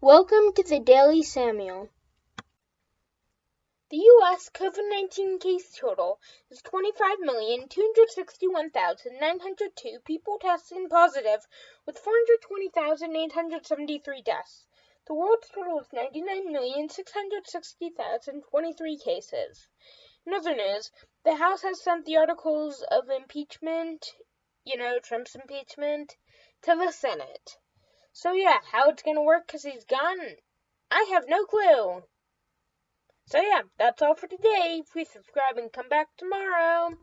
Welcome to the Daily Samuel. The U.S. COVID 19 case total is 25,261,902 people testing positive, with 420,873 deaths. The world's total is 99,660,023 cases. In other news, the House has sent the articles of impeachment, you know, Trump's impeachment, to the Senate. So yeah, how it's gonna work because he's gone, I have no clue. So yeah, that's all for today. Please subscribe and come back tomorrow.